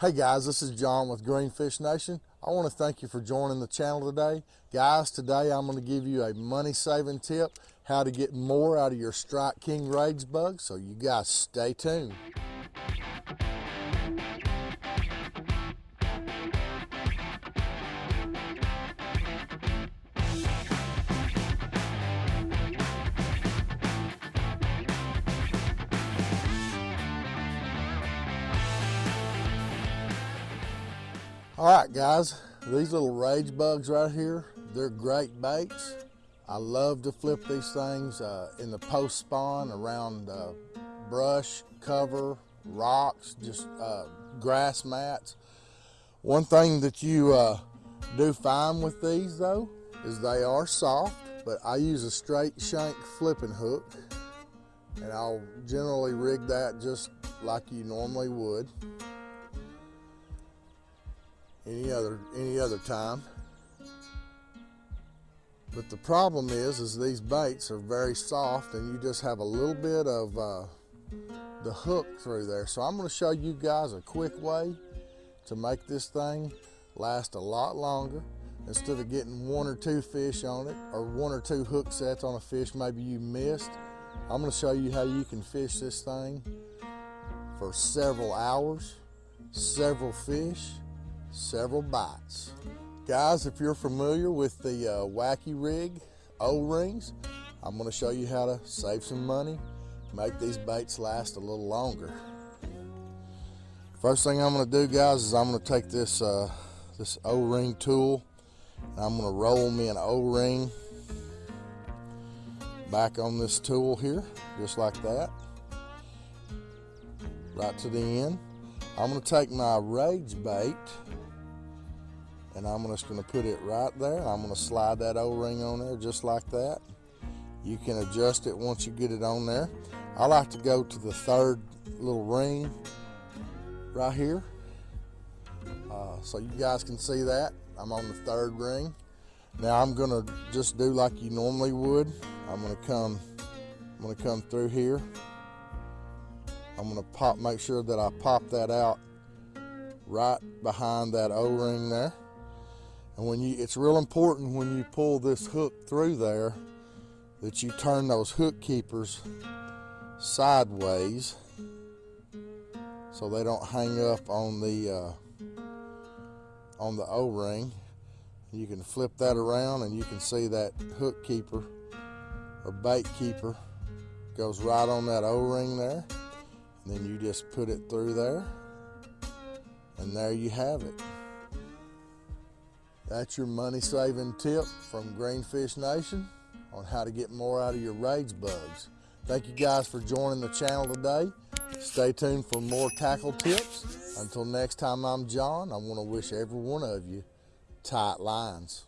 Hey guys, this is John with Greenfish Nation. I want to thank you for joining the channel today. Guys, today I'm going to give you a money saving tip how to get more out of your Strike King Rage Bug. So you guys stay tuned. All right, guys, these little rage bugs right here, they're great baits. I love to flip these things uh, in the post spawn around uh, brush, cover, rocks, just uh, grass mats. One thing that you uh, do fine with these though is they are soft, but I use a straight shank flipping hook and I'll generally rig that just like you normally would any other any other time. But the problem is, is these baits are very soft and you just have a little bit of uh, the hook through there. So I'm gonna show you guys a quick way to make this thing last a lot longer. Instead of getting one or two fish on it or one or two hook sets on a fish maybe you missed, I'm gonna show you how you can fish this thing for several hours, several fish, several bites. Guys, if you're familiar with the uh, Wacky Rig O-rings, I'm gonna show you how to save some money, make these baits last a little longer. First thing I'm gonna do, guys, is I'm gonna take this, uh, this O-ring tool, and I'm gonna roll me an O-ring back on this tool here, just like that, right to the end. I'm gonna take my rage bait and I'm just gonna put it right there. I'm gonna slide that O-ring on there just like that. You can adjust it once you get it on there. I like to go to the third little ring right here. Uh, so you guys can see that. I'm on the third ring. Now I'm gonna just do like you normally would. I'm gonna come, I'm gonna come through here. I'm gonna pop, make sure that I pop that out right behind that O-ring there. And when you, it's real important when you pull this hook through there that you turn those hook keepers sideways so they don't hang up on the uh, on the O-ring. You can flip that around and you can see that hook keeper or bait keeper goes right on that O-ring there. And then you just put it through there and there you have it. That's your money saving tip from Greenfish Nation on how to get more out of your rage bugs. Thank you guys for joining the channel today. Stay tuned for more tackle tips. Until next time, I'm John. I want to wish every one of you tight lines.